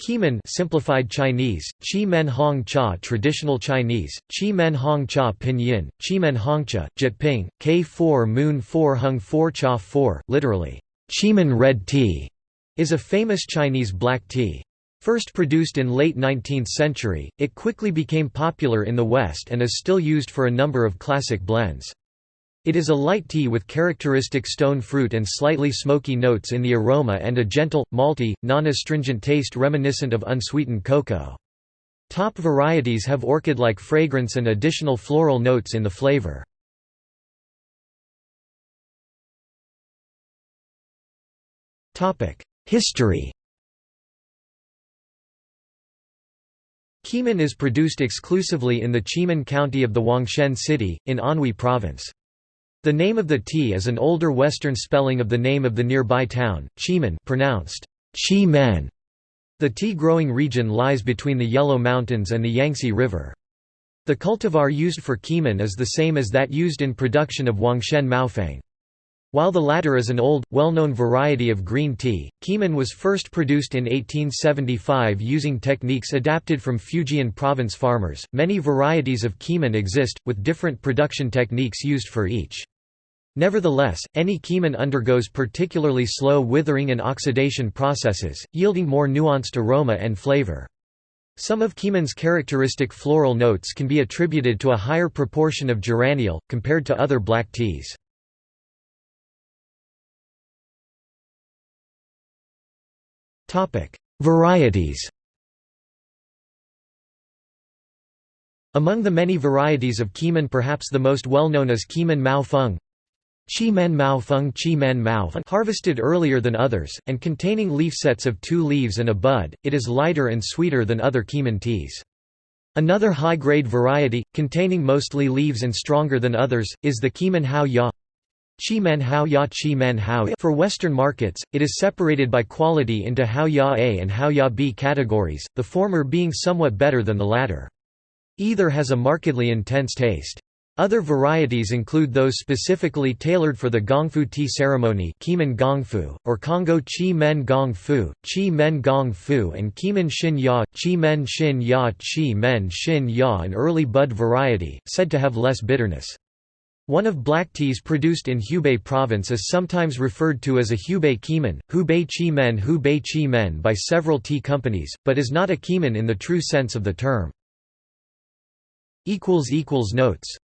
Qimen simplified Chinese, Qi Men Hong Cha traditional Chinese, Qi Men Hong Cha pinyin, Qi Men Hongcha, Jyutping, K4 Moon 4 Hung 4 Cha 4, literally, Qimen red tea, is a famous Chinese black tea. First produced in late 19th century, it quickly became popular in the West and is still used for a number of classic blends. It is a light tea with characteristic stone fruit and slightly smoky notes in the aroma and a gentle, malty, non-astringent taste reminiscent of unsweetened cocoa. Top varieties have orchid-like fragrance and additional floral notes in the flavor. History Qimen is produced exclusively in the Qimen County of the Huangshan City, in Anhui Province. The name of the tea is an older Western spelling of the name of the nearby town, Qimen pronounced Chi. The tea-growing region lies between the Yellow Mountains and the Yangtze River. The cultivar used for Qimen is the same as that used in production of Huangshan Maofeng. While the latter is an old, well-known variety of green tea, Qimen was first produced in 1875 using techniques adapted from Fujian province farmers. Many varieties of Qimen exist, with different production techniques used for each. Nevertheless, any Qimen undergoes particularly slow withering and oxidation processes, yielding more nuanced aroma and flavor. Some of Qimen's characteristic floral notes can be attributed to a higher proportion of geraniol, compared to other black teas. Varieties Among the many varieties of Qimen perhaps the most well-known is Qimen Mao Feng, Qi Men Mao Feng Qi Men Mao harvested earlier than others, and containing leaf sets of two leaves and a bud, it is lighter and sweeter than other Qimen teas. Another high-grade variety, containing mostly leaves and stronger than others, is the Qimen Hao Ya Qi Men Hao Ya Qi Men Hao For Western markets, it is separated by quality into Hao Ya A and Hao Ya B categories, the former being somewhat better than the latter. Either has a markedly intense taste. Other varieties include those specifically tailored for the Gongfu tea ceremony Gongfu, or Congou Qi Men Gongfu, Qi Men Gongfu and Qimen Xin Ya, Qi Men Xin Ya Qi Men Xin Ya an early bud variety, said to have less bitterness. One of black teas produced in Hubei province is sometimes referred to as a Hubei Qimen, Hubei Qi Men Hubei Qi Men by several tea companies, but is not a Qimen in the true sense of the term. Notes